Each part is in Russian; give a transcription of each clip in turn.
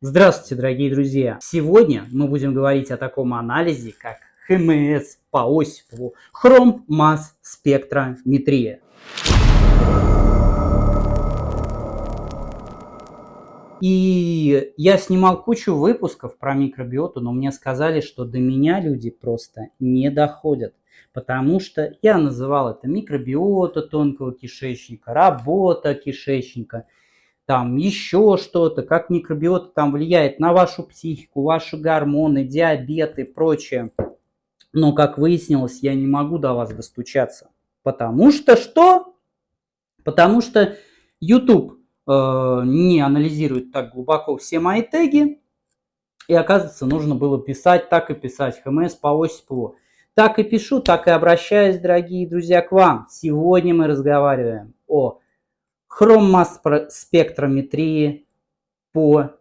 Здравствуйте, дорогие друзья! Сегодня мы будем говорить о таком анализе, как ХМС по Осипову Хром Масс Спектрометрия. И я снимал кучу выпусков про микробиоту, но мне сказали, что до меня люди просто не доходят. Потому что я называл это микробиота тонкого кишечника, работа кишечника – там еще что-то, как микробиота там влияет на вашу психику, ваши гормоны, диабет и прочее. Но, как выяснилось, я не могу до вас достучаться. Потому что что? Потому что YouTube э, не анализирует так глубоко все мои теги. И оказывается, нужно было писать, так и писать. ХМС по Осипову. Так и пишу, так и обращаюсь, дорогие друзья, к вам. Сегодня мы разговариваем о хромоспектрометрии по,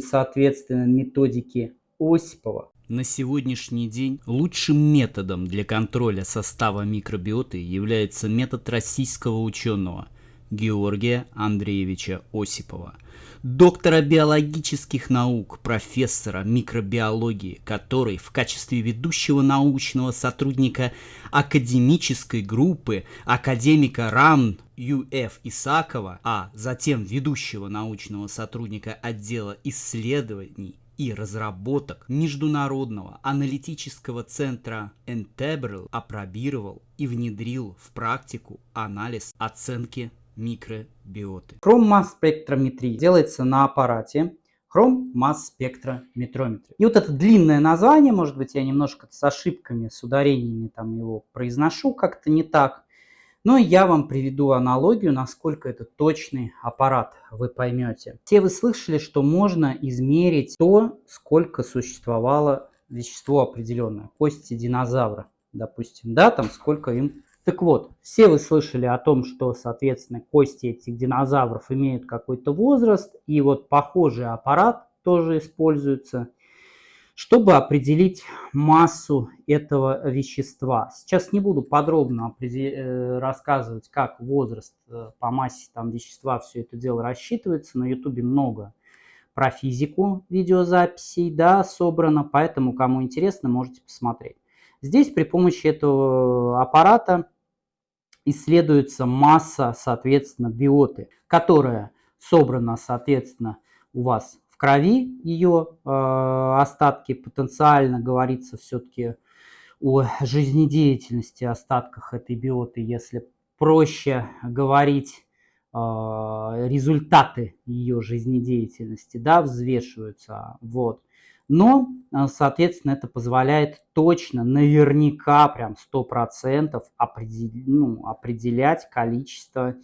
соответственно, методике Осипова. На сегодняшний день лучшим методом для контроля состава микробиоты является метод российского ученого Георгия Андреевича Осипова – доктора биологических наук, профессора микробиологии, который в качестве ведущего научного сотрудника академической группы академика РАН Ю.Ф. Исакова, а затем ведущего научного сотрудника отдела исследований и разработок Международного аналитического центра Entebral опробировал и внедрил в практику анализ оценки микробиоты. Хром-масс-спектрометрия делается на аппарате хром-масс-спектрометрометрия. И вот это длинное название, может быть, я немножко с ошибками, с ударениями там его произношу как-то не так. Но я вам приведу аналогию, насколько это точный аппарат, вы поймете. Все вы слышали, что можно измерить то, сколько существовало вещество определенное, кости динозавра, допустим, да, там сколько им так вот, все вы слышали о том, что, соответственно, кости этих динозавров имеют какой-то возраст, и вот похожий аппарат тоже используется, чтобы определить массу этого вещества. Сейчас не буду подробно э, рассказывать, как возраст э, по массе там вещества все это дело рассчитывается. На ютубе много про физику видеозаписей, да, собрано, поэтому, кому интересно, можете посмотреть. Здесь при помощи этого аппарата исследуется масса, соответственно, биоты, которая собрана, соответственно, у вас в крови, ее э, остатки потенциально говорится все-таки о жизнедеятельности остатках этой биоты, если проще говорить э, результаты ее жизнедеятельности, да, взвешиваются, вот. Но, э, соответственно, это позволяет точно, наверняка, прям 100% определ, ну, определять количество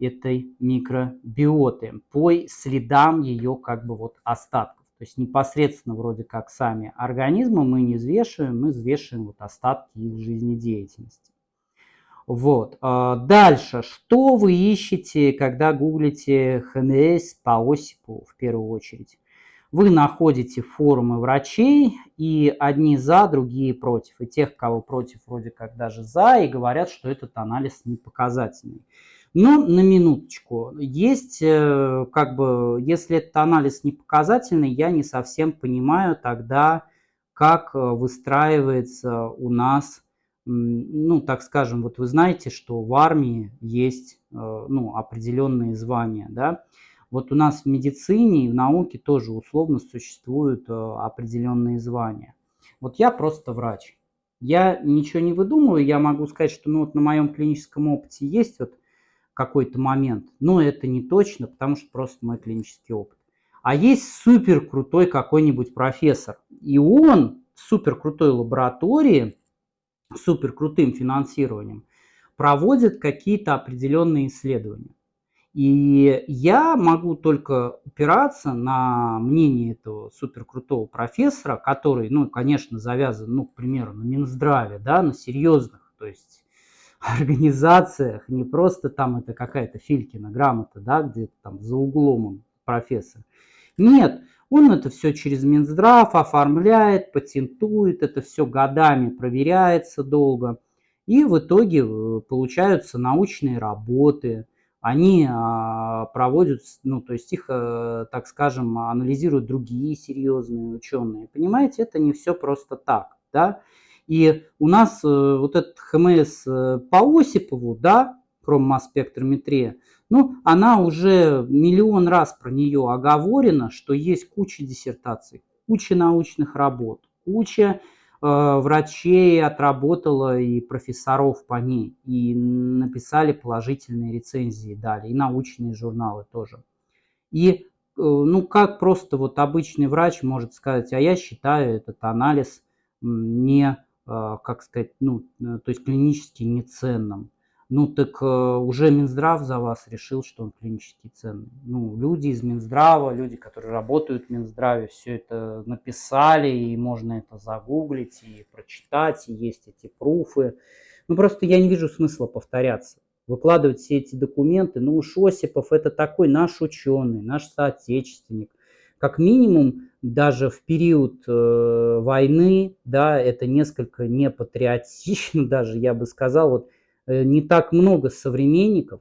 этой микробиоты по следам ее как бы вот остатков. То есть непосредственно вроде как сами организмы мы не взвешиваем, мы взвешиваем вот остатки их жизнедеятельности. Вот. А дальше. Что вы ищете, когда гуглите ХНС по Осипу в первую очередь? Вы находите форумы врачей, и одни за, другие против. И тех, кого против, вроде как даже за, и говорят, что этот анализ не показательный. Но на минуточку, есть, э, как бы, если этот анализ не показательный, я не совсем понимаю тогда, как э, выстраивается у нас, ну, так скажем, вот вы знаете, что в армии есть, э, ну, определенные звания, да, вот у нас в медицине и в науке тоже условно существуют э, определенные звания. Вот я просто врач. Я ничего не выдумываю, я могу сказать, что ну, вот на моем клиническом опыте есть вот какой-то момент, но это не точно, потому что просто мой клинический опыт. А есть супер крутой какой-нибудь профессор, и он в супер крутой лаборатории, супер крутым финансированием проводит какие-то определенные исследования. И я могу только опираться на мнение этого суперкрутого профессора, который, ну, конечно, завязан, ну, к примеру, на Минздраве, да, на серьезных, то есть организациях, не просто там это какая-то Филькина грамота, да, где-то там за углом он профессор. Нет, он это все через Минздрав оформляет, патентует, это все годами проверяется долго. И в итоге э, получаются научные работы, они а, проводят, ну, то есть их, а, так скажем, анализируют другие серьезные ученые. Понимаете, это не все просто так, да. И у нас а, вот этот ХМС по Осипову, да, хроммасс-спектрометрия, ну, она уже миллион раз про нее оговорена, что есть куча диссертаций, куча научных работ, куча Э, врачей отработала и профессоров по ней, и написали положительные рецензии, дали, и научные журналы тоже. И э, ну как просто вот обычный врач может сказать, а я считаю этот анализ не, э, как сказать, ну, то есть клинически неценным. Ну так э, уже Минздрав за вас решил, что он клинически ценный. Ну, люди из Минздрава, люди, которые работают в Минздраве, все это написали, и можно это загуглить, и прочитать, и есть эти пруфы. Ну, просто я не вижу смысла повторяться, выкладывать все эти документы. Ну, уж Осипов это такой наш ученый, наш соотечественник. Как минимум, даже в период э, войны, да, это несколько непатриотично даже, я бы сказал, вот не так много современников,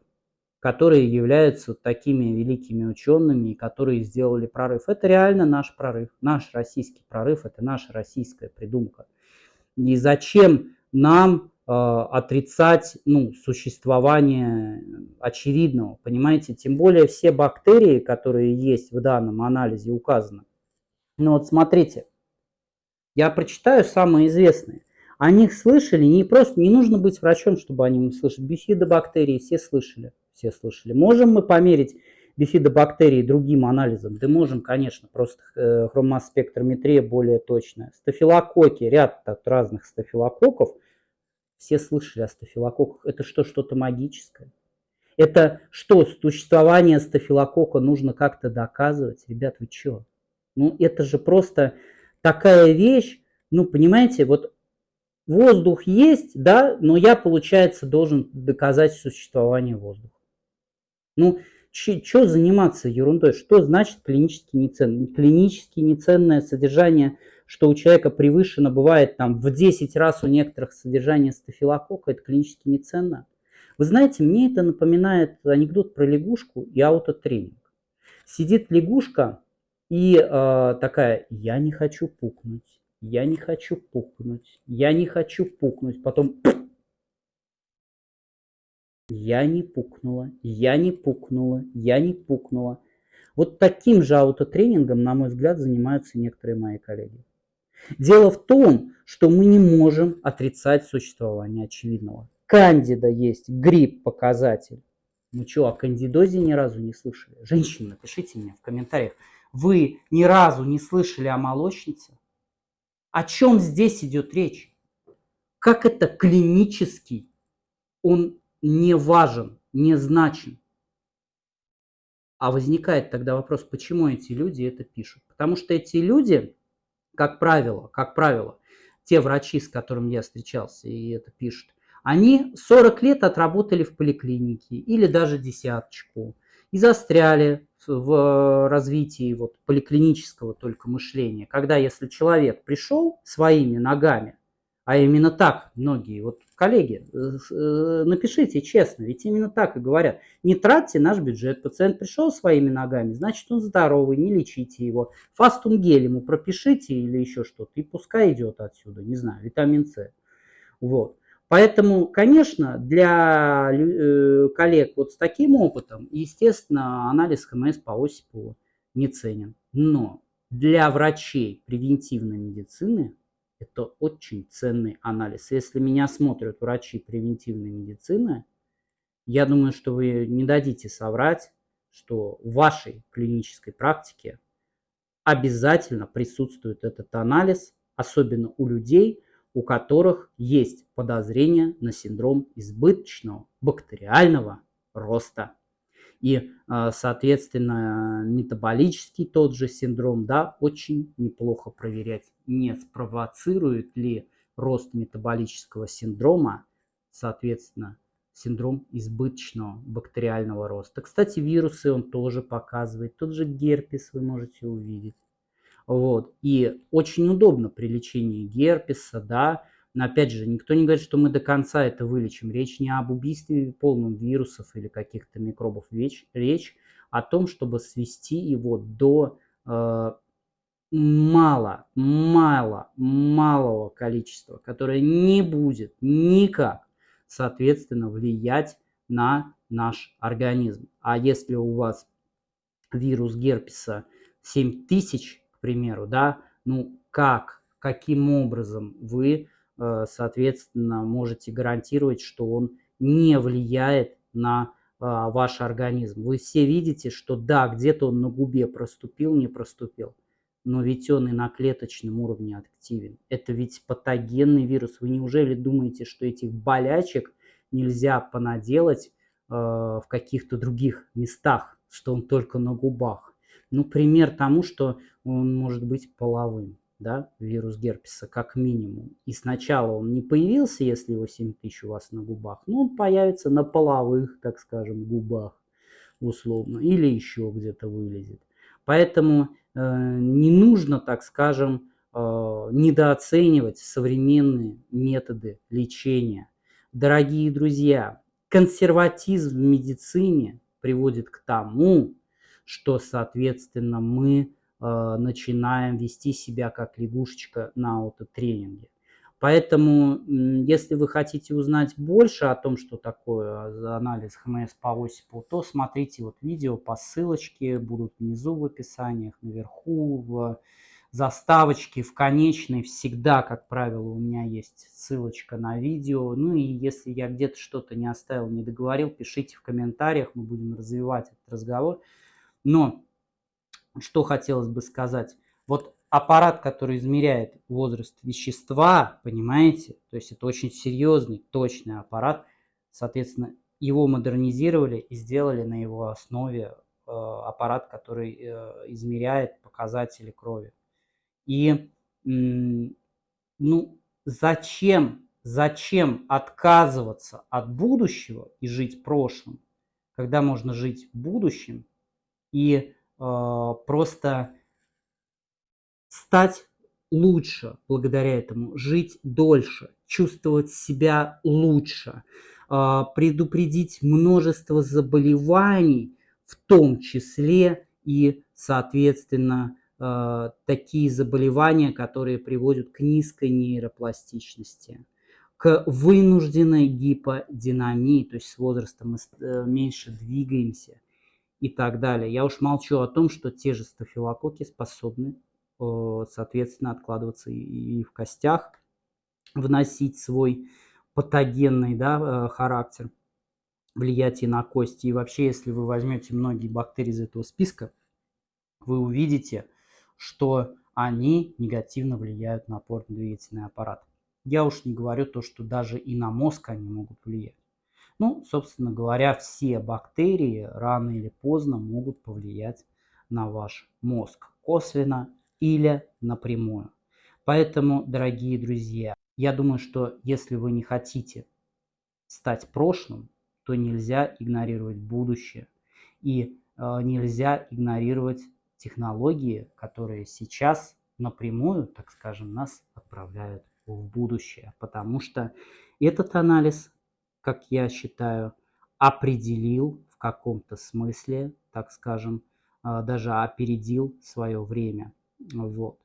которые являются такими великими учеными, которые сделали прорыв. Это реально наш прорыв, наш российский прорыв, это наша российская придумка. И зачем нам э, отрицать ну, существование очевидного, понимаете? Тем более все бактерии, которые есть в данном анализе указаны. Ну вот смотрите, я прочитаю самые известные. О них слышали, не просто, не нужно быть врачом, чтобы о них слышать. Бифидобактерии все слышали, все слышали. Можем мы померить бифидобактерии другим анализом? Да можем, конечно, просто э, хромосспектрометрия более точная. Стафилококки, ряд так, разных стафилококков, все слышали о стафилококках. Это что, что-то магическое? Это что, существование стафилококка нужно как-то доказывать? Ребят, вы что? Ну, это же просто такая вещь, ну, понимаете, вот Воздух есть, да, но я, получается, должен доказать существование воздуха. Ну, что заниматься ерундой? Что значит клинически неценное? Клинически неценное содержание, что у человека превышено, бывает там в 10 раз у некоторых содержание стафилококка, это клинически неценно. Вы знаете, мне это напоминает анекдот про лягушку и аутотренинг. Сидит лягушка и э, такая, я не хочу пукнуть я не хочу пукнуть, я не хочу пукнуть, потом я не пукнула, я не пукнула, я не пукнула. Вот таким же аутотренингом, на мой взгляд, занимаются некоторые мои коллеги. Дело в том, что мы не можем отрицать существование очевидного. Кандида есть, грипп показатель. Ну что, о кандидозе ни разу не слышали? Женщины, напишите мне в комментариях. Вы ни разу не слышали о молочнице? О чем здесь идет речь? Как это клинический? Он не важен, не значен. А возникает тогда вопрос, почему эти люди это пишут? Потому что эти люди, как правило, как правило, те врачи, с которыми я встречался и это пишут, они 40 лет отработали в поликлинике или даже десяточку и застряли в развитии вот поликлинического только мышления, когда если человек пришел своими ногами, а именно так многие, вот коллеги, э, э, напишите честно, ведь именно так и говорят, не тратьте наш бюджет, пациент пришел своими ногами, значит он здоровый, не лечите его, фастум гель ему пропишите или еще что-то, и пускай идет отсюда, не знаю, витамин С. Вот. Поэтому, конечно, для э, коллег вот с таким опытом, естественно, анализ ХМС по Осипову не ценен. Но для врачей превентивной медицины это очень ценный анализ. Если меня смотрят врачи превентивной медицины, я думаю, что вы не дадите соврать, что в вашей клинической практике обязательно присутствует этот анализ, особенно у людей, у которых есть подозрение на синдром избыточного бактериального роста. И, а, соответственно, метаболический тот же синдром, да, очень неплохо проверять, не спровоцирует ли рост метаболического синдрома, соответственно, синдром избыточного бактериального роста. Кстати, вирусы он тоже показывает. Тот же герпес вы можете увидеть. Вот. И очень удобно при лечении герпеса, да, Но опять же, никто не говорит, что мы до конца это вылечим. Речь не об убийстве полном вирусов или каких-то микробов. Речь, речь о том, чтобы свести его до э, мало, мало, малого количества, которое не будет никак, соответственно, влиять на наш организм. А если у вас вирус герпеса 7000, к примеру, да, ну как, каким образом вы Э, соответственно, можете гарантировать, что он не влияет на а, ваш организм. Вы все видите, что да, где-то он на губе проступил, не проступил, но ведь он и на клеточном уровне активен. Это ведь патогенный вирус. Вы неужели думаете, что этих болячек нельзя понаделать э, в каких-то других местах, что он только на губах? Ну, пример тому, что он может быть половым да, вирус герпеса, как минимум. И сначала он не появился, если его 7000 у вас на губах, но он появится на половых, так скажем, губах условно, или еще где-то вылезет. Поэтому э, не нужно, так скажем, э, недооценивать современные методы лечения. Дорогие друзья, консерватизм в медицине приводит к тому, что, соответственно, мы Э, начинаем вести себя как лягушечка на аутотренинге. Поэтому, если вы хотите узнать больше о том, что такое анализ ХМС по Осипу, то смотрите вот видео по ссылочке, будут внизу в описаниях, наверху, в заставочке, в конечной. Всегда, как правило, у меня есть ссылочка на видео. Ну и если я где-то что-то не оставил, не договорил, пишите в комментариях, мы будем развивать этот разговор. Но что хотелось бы сказать. Вот аппарат, который измеряет возраст вещества, понимаете, то есть это очень серьезный, точный аппарат, соответственно, его модернизировали и сделали на его основе э, аппарат, который э, измеряет показатели крови. И, ну, зачем, зачем отказываться от будущего и жить прошлым, когда можно жить будущим и а, просто стать лучше благодаря этому, жить дольше, чувствовать себя лучше, а, предупредить множество заболеваний, в том числе и, соответственно, а, такие заболевания, которые приводят к низкой нейропластичности, к вынужденной гиподинамии, то есть с возрастом мы э, меньше двигаемся, и так далее. Я уж молчу о том, что те же стафилококки способны, э, соответственно, откладываться и в костях, вносить свой патогенный да, э, характер, влиять и на кости. И вообще, если вы возьмете многие бактерии из этого списка, вы увидите, что они негативно влияют на опорно-двигательный аппарат. Я уж не говорю то, что даже и на мозг они могут влиять. Ну, собственно говоря, все бактерии рано или поздно могут повлиять на ваш мозг косвенно или напрямую. Поэтому, дорогие друзья, я думаю, что если вы не хотите стать прошлым, то нельзя игнорировать будущее. И э, нельзя игнорировать технологии, которые сейчас напрямую, так скажем, нас отправляют в будущее. Потому что этот анализ как я считаю, определил в каком-то смысле, так скажем, а, даже опередил свое время. Вот.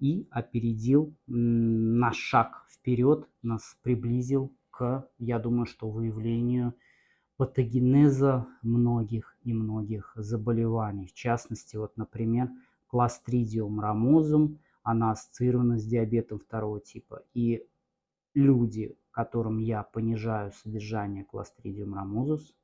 И опередил на шаг вперед, нас приблизил к, я думаю, что выявлению патогенеза многих и многих заболеваний. В частности, вот, например, кластридиум рамозум, она ассоциирована с диабетом второго типа. И люди, которым я понижаю содержание Clostridium ramosus,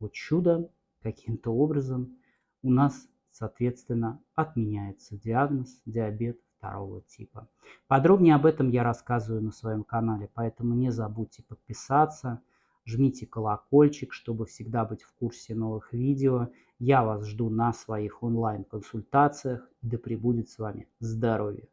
вот чудо каким-то образом у нас, соответственно, отменяется диагноз диабет второго типа. Подробнее об этом я рассказываю на своем канале, поэтому не забудьте подписаться, жмите колокольчик, чтобы всегда быть в курсе новых видео. Я вас жду на своих онлайн-консультациях. Да пребудет с вами здоровье!